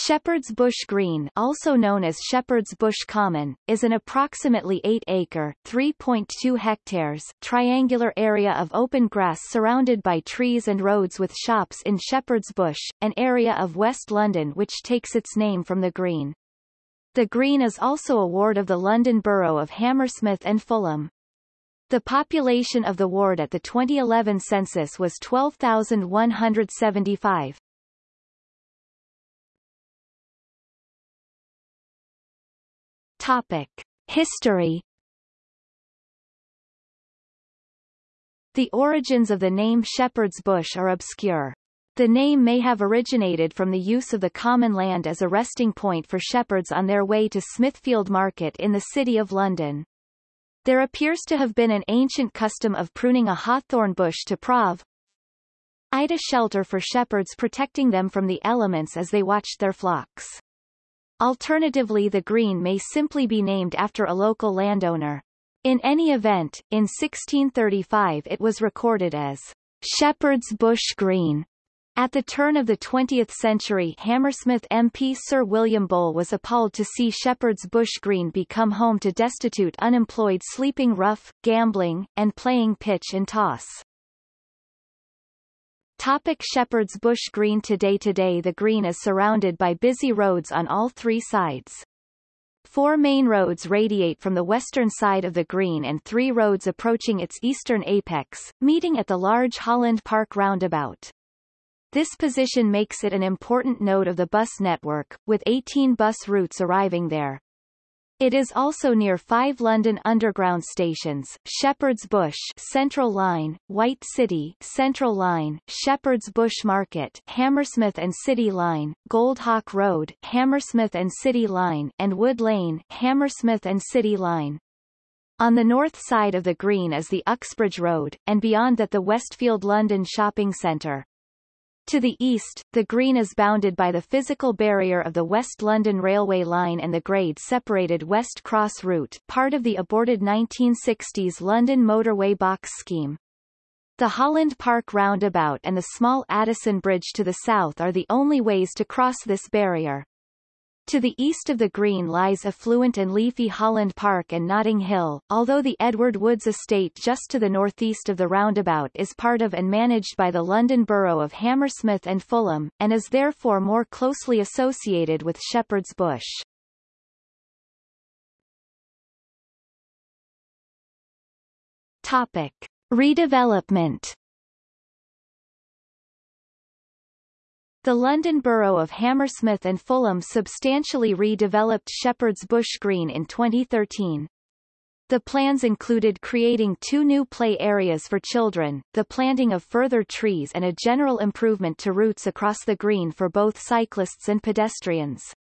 Shepherd's Bush Green also known as Shepherd's Bush Common, is an approximately 8-acre (3.2 hectares) triangular area of open grass surrounded by trees and roads with shops in Shepherd's Bush, an area of West London which takes its name from the green. The green is also a ward of the London Borough of Hammersmith and Fulham. The population of the ward at the 2011 census was 12,175. Topic. History The origins of the name Shepherd's Bush are obscure. The name may have originated from the use of the common land as a resting point for shepherds on their way to Smithfield Market in the City of London. There appears to have been an ancient custom of pruning a hawthorn bush to prov a shelter for shepherds protecting them from the elements as they watched their flocks. Alternatively the green may simply be named after a local landowner. In any event, in 1635 it was recorded as Shepherd's Bush Green. At the turn of the 20th century Hammersmith MP Sir William Bull was appalled to see Shepherd's Bush Green become home to destitute unemployed sleeping rough, gambling, and playing pitch and toss. Topic Shepherd's Bush Green Today Today the green is surrounded by busy roads on all three sides. Four main roads radiate from the western side of the green and three roads approaching its eastern apex, meeting at the large Holland Park roundabout. This position makes it an important node of the bus network, with 18 bus routes arriving there. It is also near five London Underground stations, Shepherd's Bush Central Line, White City Central Line, Shepherd's Bush Market Hammersmith and City Line, Goldhawk Road Hammersmith and City Line, and Wood Lane Hammersmith and City Line. On the north side of the green is the Uxbridge Road, and beyond that the Westfield London Shopping Centre. To the east, the green is bounded by the physical barrier of the West London Railway line and the grade-separated West Cross route part of the aborted 1960s London motorway box scheme. The Holland Park roundabout and the small Addison Bridge to the south are the only ways to cross this barrier. To the east of the green lies affluent and leafy Holland Park and Notting Hill, although the Edward Woods estate just to the northeast of the roundabout is part of and managed by the London Borough of Hammersmith and Fulham, and is therefore more closely associated with Shepherd's Bush. Topic. Redevelopment The London Borough of Hammersmith and Fulham substantially redeveloped Shepherd's Bush Green in 2013. The plans included creating two new play areas for children, the planting of further trees and a general improvement to routes across the green for both cyclists and pedestrians.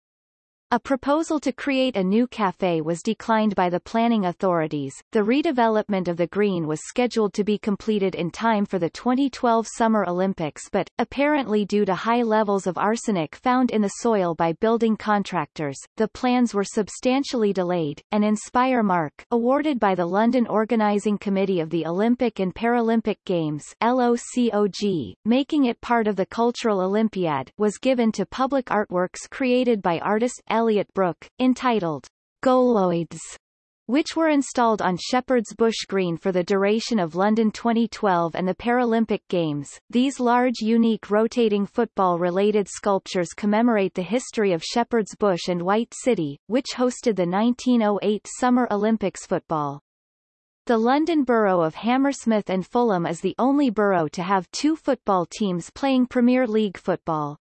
A proposal to create a new cafe was declined by the planning authorities. The redevelopment of the green was scheduled to be completed in time for the 2012 Summer Olympics but, apparently due to high levels of arsenic found in the soil by building contractors, the plans were substantially delayed. An Inspire Mark, awarded by the London Organising Committee of the Olympic and Paralympic Games LOCOG, making it part of the Cultural Olympiad, was given to public artworks created by artist Elliot Brook, entitled Goaloids, which were installed on Shepherd's Bush Green for the duration of London 2012 and the Paralympic Games. These large unique rotating football-related sculptures commemorate the history of Shepherd's Bush and White City, which hosted the 1908 Summer Olympics football. The London Borough of Hammersmith and Fulham is the only borough to have two football teams playing Premier League football.